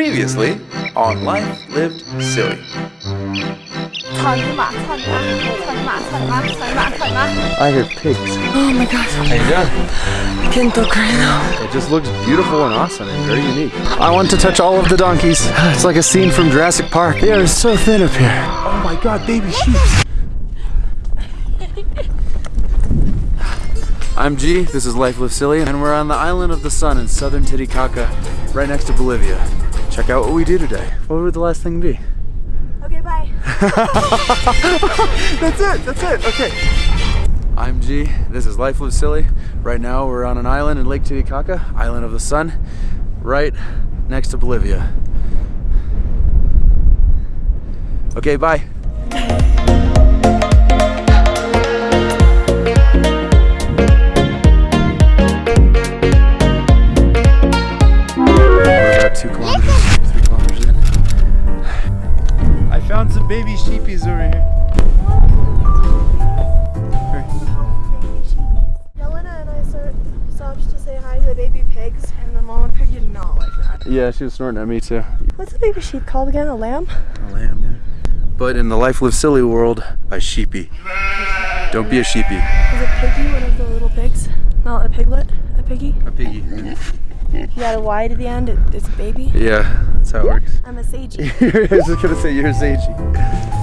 Previously on Life Lived Silly. I hear pigs. Oh my gosh. How you doing? I can't. It just looks beautiful and awesome and very unique. I want to touch all of the donkeys. It's like a scene from Jurassic Park. They are so thin up here. Oh my god, baby sheep. I'm G, this is Life Lived Silly, and we're on the island of the sun in southern Titicaca, right next to Bolivia. Check out what we do today. What would the last thing be? Okay bye That's it, that's it, okay. I'm G, this is Life Live Silly. Right now we're on an island in Lake Titicaca, island of the sun, right next to Bolivia. Okay, bye. Yeah, she was snorting at me too. What's the baby sheep called again? A lamb? A lamb, yeah. But in the Life Live Silly world, a sheepy. Don't be a sheepy. Is it piggy, one of the little pigs? Not a piglet, a piggy? A piggy. You got a Y to the end, it, it's a baby? Yeah, that's how it works. I'm a sagey I was just gonna say you're a sagey.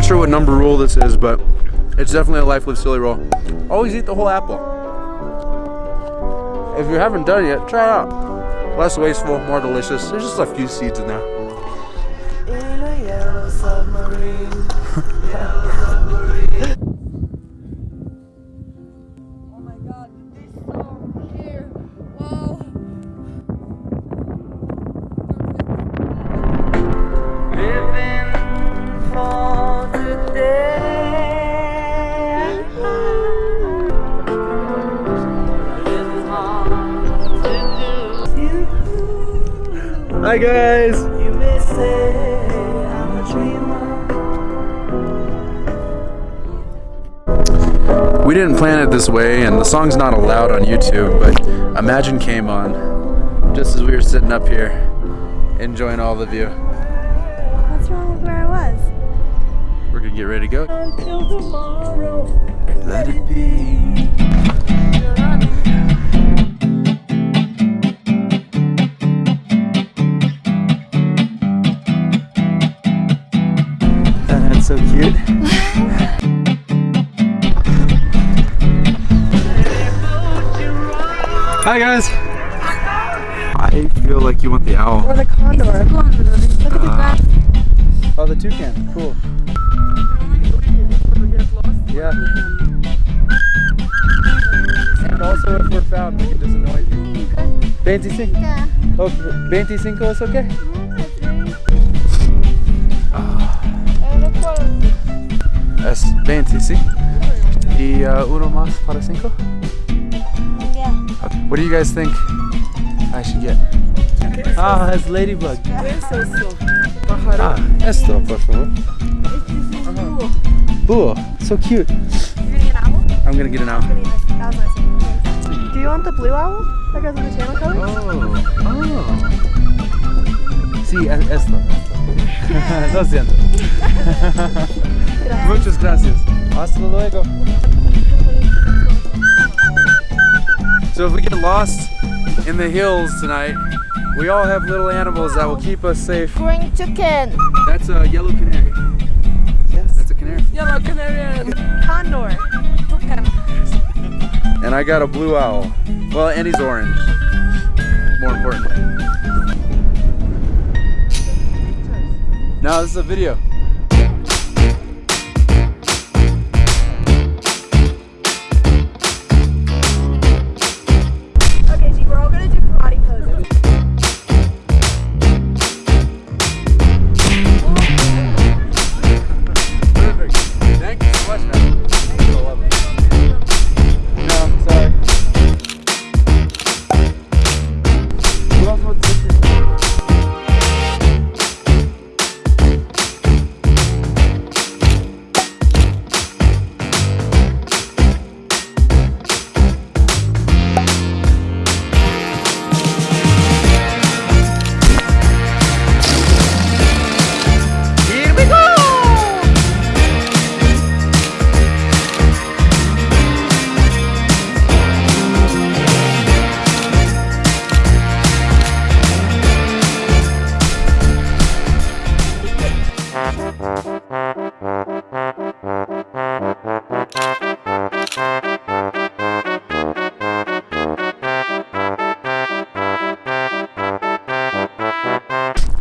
Not sure what number rule this is, but it's definitely a life live silly roll. Always eat the whole apple. If you haven't done it yet, try it out. Less wasteful, more delicious. There's just a few seeds in there. In Hi guys. You may say I'm a dreamer We didn't plan it this way, and the song's not allowed on YouTube, but Imagine came on just as we were sitting up here enjoying all the view. What's wrong with where I was? We're gonna get ready to go. Until tomorrow Let it be. So cute. Hi guys. I feel like you want the owl. Or the condor. Look at the uh, grass. Oh, the toucan. Cool. Yeah. And also, if we're found, we can just annoy you. 25. Okay. 25 es okay? Mm-hmm. Es 25. Y uh, uno más para 5. Yeah. Okay. What do you guys think I should get? Ah, it's ladybug. Ah, esto, por favor. Búho. So cute. You're gonna get an owl? I'm gonna get an owl. That was nice. Do you want the blue owl? That goes with the channel colors? Oh, oh. Sí, es- esto. Lo siento. Muchas gracias. Hasta luego. So if we get lost in the hills tonight, we all have little animals that will keep us safe. Green chicken. That's a yellow canary. Yes. That's a canary. Yellow canary. Condor. Toucan. And And I got a blue owl. Well, and he's orange. More importantly. No, this is a video.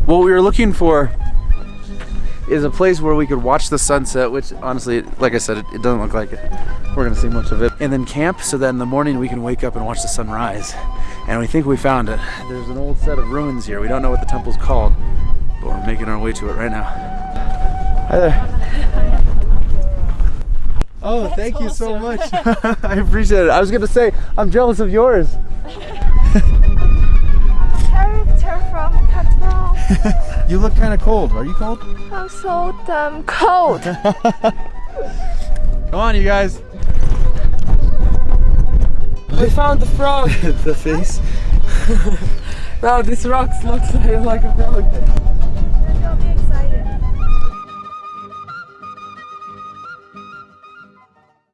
What we were looking for is a place where we could watch the sunset, which honestly, like I said, it, it doesn't look like it. We're gonna see much of it. And then camp so that in the morning we can wake up and watch the sunrise. And we think we found it. There's an old set of ruins here. We don't know what the temple's called, but we're making our way to it right now. Hi there. Oh, thank you so much. I appreciate it. I was gonna say, I'm jealous of yours. Character from Qatar. You look kind of cold. Are you cold? I'm so damn cold. Come on, you guys. We found the frog. the face. Wow, this rock looks like a frog.